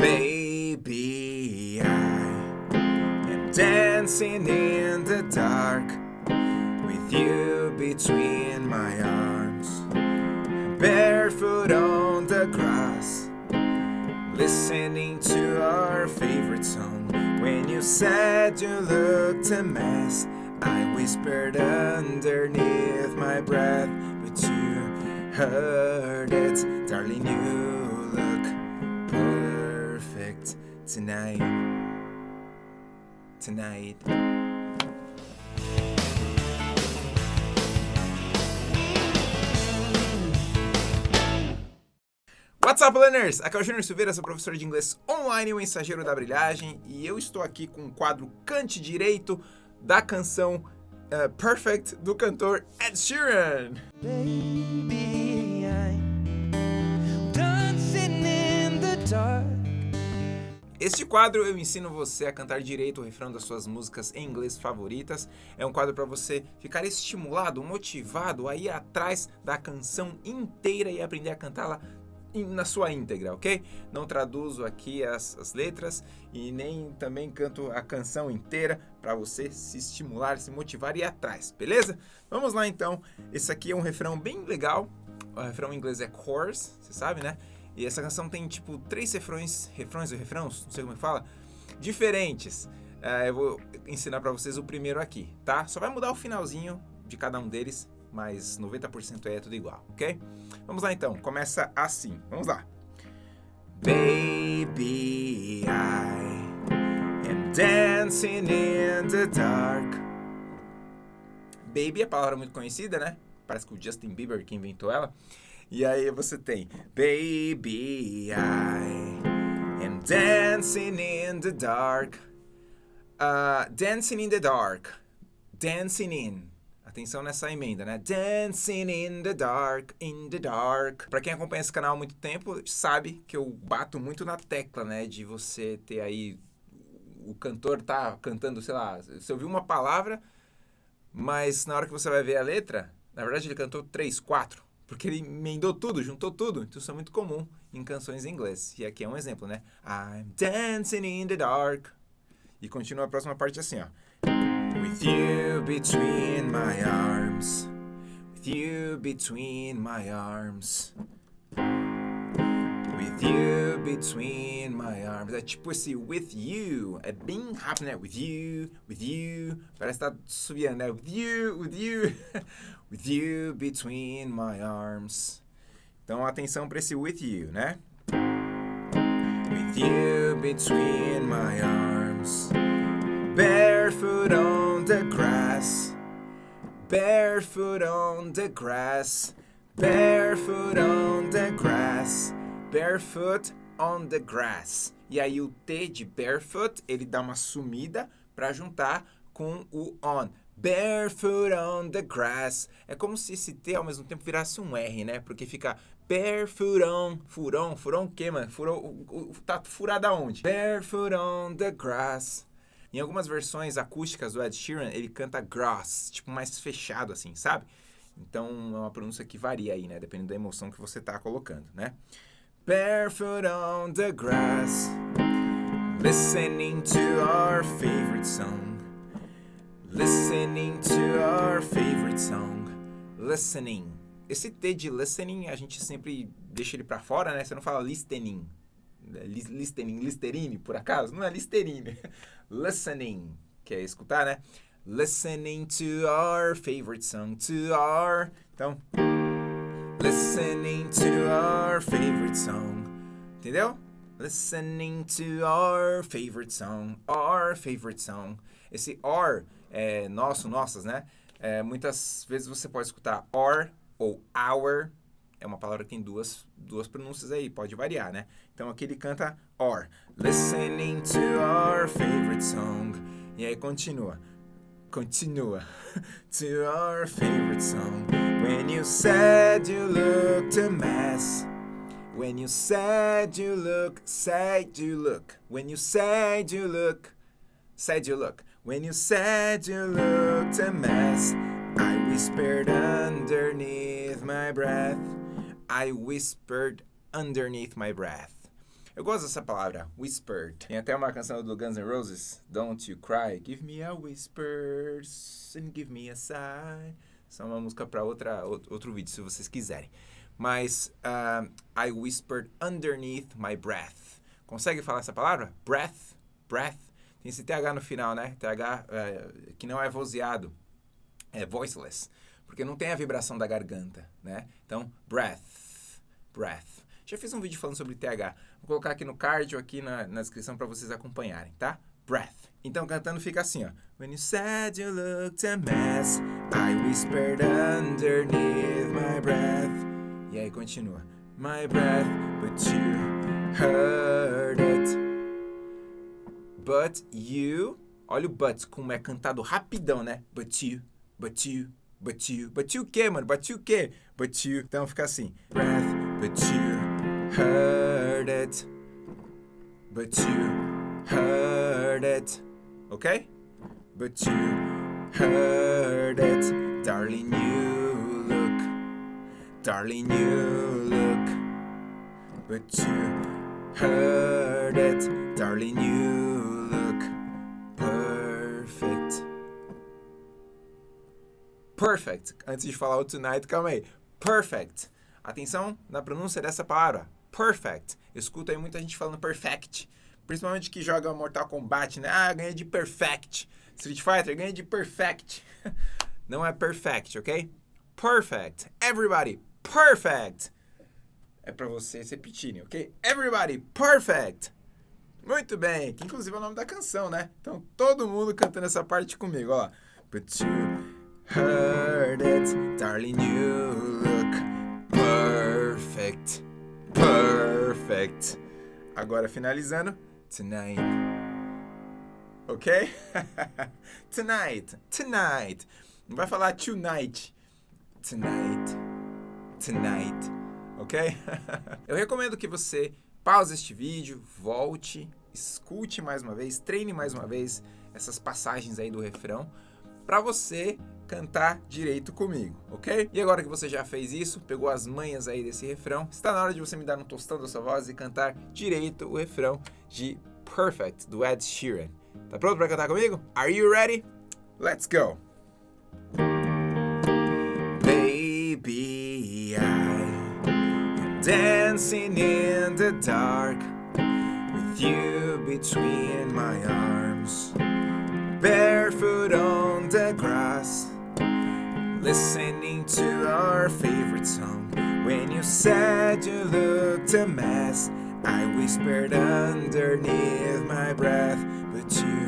Baby, I am dancing in the dark with you between my arms, barefoot on the grass, listening to our favorite song. When you said you looked a mess, I whispered underneath my breath, but you heard it, darling. You look tonight. Tonight. What's up, learners? Aqui é o Júnior Silveira, sou professor de inglês online, o mensageiro da brilhagem, e eu estou aqui com o quadro Cante Direito da canção uh, Perfect do cantor Ed Sheeran. Baby, I'm dancing in the dark. Este quadro eu ensino você a cantar direito o refrão das suas músicas em inglês favoritas. É um quadro para você ficar estimulado, motivado a ir atrás da canção inteira e aprender a cantá-la na sua íntegra, ok? Não traduzo aqui as, as letras e nem também canto a canção inteira para você se estimular, se motivar e ir atrás, beleza? Vamos lá então. Esse aqui é um refrão bem legal. O refrão em inglês é chorus, você sabe, né? E essa canção tem tipo três refrões, refrões ou refrãos, não sei como é que fala, diferentes. Uh, eu vou ensinar para vocês o primeiro aqui, tá? Só vai mudar o finalzinho de cada um deles, mas 90% é tudo igual, ok? Vamos lá então, começa assim, vamos lá. Baby, I am dancing in the dark. Baby é palavra muito conhecida, né? Parece que o Justin Bieber que inventou ela. E aí você tem Baby, I am dancing in the dark. Uh, dancing in the dark. Dancing in. Atenção nessa emenda, né? Dancing in the dark, in the dark. Pra quem acompanha esse canal há muito tempo, sabe que eu bato muito na tecla, né? De você ter aí... O cantor tá cantando, sei lá... Você ouviu uma palavra, mas na hora que você vai ver a letra... Na verdade, ele cantou três, quatro porque ele emendou tudo, juntou tudo. Então isso é muito comum em canções em inglês. E aqui é um exemplo, né? I'm dancing in the dark. E continua a próxima parte assim, ó. With you between my arms. With you between my arms. With you between my arms. Tipo esse with you. Bem rápido, né? With you, with you. Parece que tá subindo, né? With you, with you. with you between my arms. Então, atenção para esse with you, né? With you between my arms. Barefoot on the grass. Barefoot on the grass. Barefoot on the grass. Barefoot on the grass. E aí o T de barefoot, ele dá uma sumida para juntar com o on. Barefoot on the grass. É como se esse T ao mesmo tempo virasse um R, né? Porque fica barefoot on, furão, furão o quê, mano? Furou, tá furado aonde? Barefoot on the grass. Em algumas versões acústicas do Ed Sheeran, ele canta grass, tipo mais fechado assim, sabe? Então é uma pronúncia que varia aí, né? Dependendo da emoção que você tá colocando, né? Barefoot on the grass, listening to our favorite song. Listening to our favorite song. Listening. Esse T de listening, a gente sempre deixa ele para fora, né? Você não fala listening. Listening, listerine, por acaso? Não é listerine. listening, que é escutar, né? Listening to our favorite song, to our... Então, listening to our favorite song. Entendeu? Listening to our favorite song, our favorite song. Esse our é nosso, nossas, né? É, muitas vezes você pode escutar or ou our. É uma palavra que tem duas, duas pronúncias aí, pode variar, né? Então aqui ele canta or. Listening to our favorite song. E aí continua. Continua. to our favorite song. When you said you looked a mess. When you said you look, said you look. When you said you look, said you look. When you said you looked a mess, I whispered underneath my breath. I whispered underneath my breath. Eu gosto dessa palavra, whispered. Tem até uma canção do Guns N' Roses, Don't You Cry, Give Me a Whisper and Give Me a Sigh. Isso é uma música para outro vídeo, se vocês quiserem. Mas uh, I whispered underneath my breath. Consegue falar essa palavra? Breath, breath. Tem esse TH no final, né? TH uh, que não é vozeado, é voiceless, porque não tem a vibração da garganta, né? Então, breath, breath. Já fiz um vídeo falando sobre TH. Vou colocar aqui no card ou aqui na, na descrição para vocês acompanharem, tá? Breath. Então, cantando fica assim, ó. When you said you looked a mess, I whispered underneath my breath. E aí continua. My breath, but you heard it. But you... Olha o but, como é cantado rapidão, né? But you, but you, but you. But you o quê, mano? But you o quê? But you. Então fica assim. Breath, but you heard it. But you heard it. Okay? But you heard it. Darling, you look. Darling, you look. But you heard it. Darling, you look perfect. Perfect. Antes de falar o tonight, calma aí. Perfect. Atenção na pronúncia dessa palavra. Perfect. Eu escuto aí muita gente falando perfect. Principalmente que joga Mortal Kombat, né? Ah, ganha de perfect. Street Fighter ganha de perfect. Não é perfect, ok? Perfect. Everybody, perfect. É para vocês repetirem, ok? Everybody, perfect. Muito bem, que inclusive é o nome da canção, né? Então todo mundo cantando essa parte comigo, ó. But you heard it, darling, you Perfect. Agora finalizando. Tonight. Ok? tonight. Tonight. Não vai falar tonight. Tonight. Tonight. Ok? Eu recomendo que você pause este vídeo, volte, escute mais uma vez, treine mais uma vez essas passagens aí do refrão para você cantar direito comigo, ok? E agora que você já fez isso, pegou as manhas aí desse refrão, está na hora de você me dar um tostão da sua voz e cantar direito o refrão de Perfect, do Ed Sheeran. Tá pronto para cantar comigo? Are you ready? Let's go! Baby, I'm dancing in the dark with you between my arms, listening to our favorite song. When you said you looked a mess, I whispered underneath my breath, but you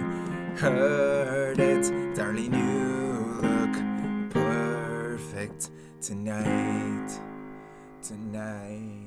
heard it, darling. You look perfect tonight, tonight.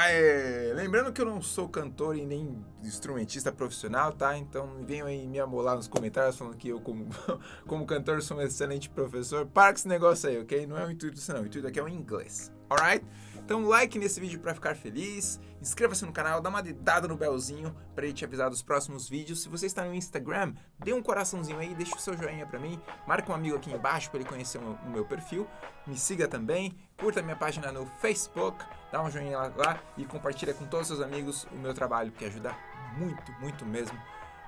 Aê! Lembrando que eu não sou cantor e nem instrumentista profissional, tá? Então venham aí me amolar nos comentários falando que eu, como, como cantor, sou um excelente professor. Para com esse negócio aí, ok? Não é o intuito disso não, o intuito aqui é o inglês, alright? Então like nesse vídeo para ficar feliz, inscreva-se no canal, dá uma dedada no belzinho para ele te avisar dos próximos vídeos. Se você está no Instagram, dê um coraçãozinho aí, deixa o seu joinha para mim, marca um amigo aqui embaixo para ele conhecer o meu, perfil, me siga também, curta minha página no Facebook, dá um joinha lá, e compartilha com todos os seus amigos o meu trabalho, que ajuda muito, muito mesmo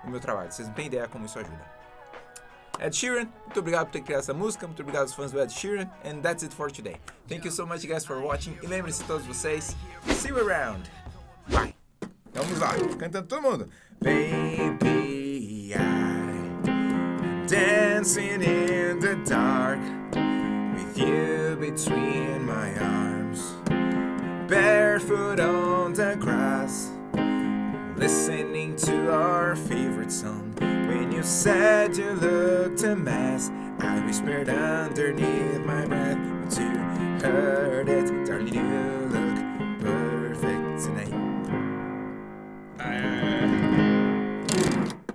o meu trabalho. Vocês não têm ideia como isso ajuda. Ed Sheeran. Muito obrigado por ter criado essa música. Muito obrigado aos fãs do Ed Sheeran. And that's it for today. Thank you so much, guys, for watching. E lembrem-se todos vocês. See you around. Bye. Vamos lá. Cantando todo mundo. Baby, I'm dancing in the dark between my arms. Barefoot on the grass. Listening to our favorite song When you said you looked a mess I whispered underneath my breath But you heard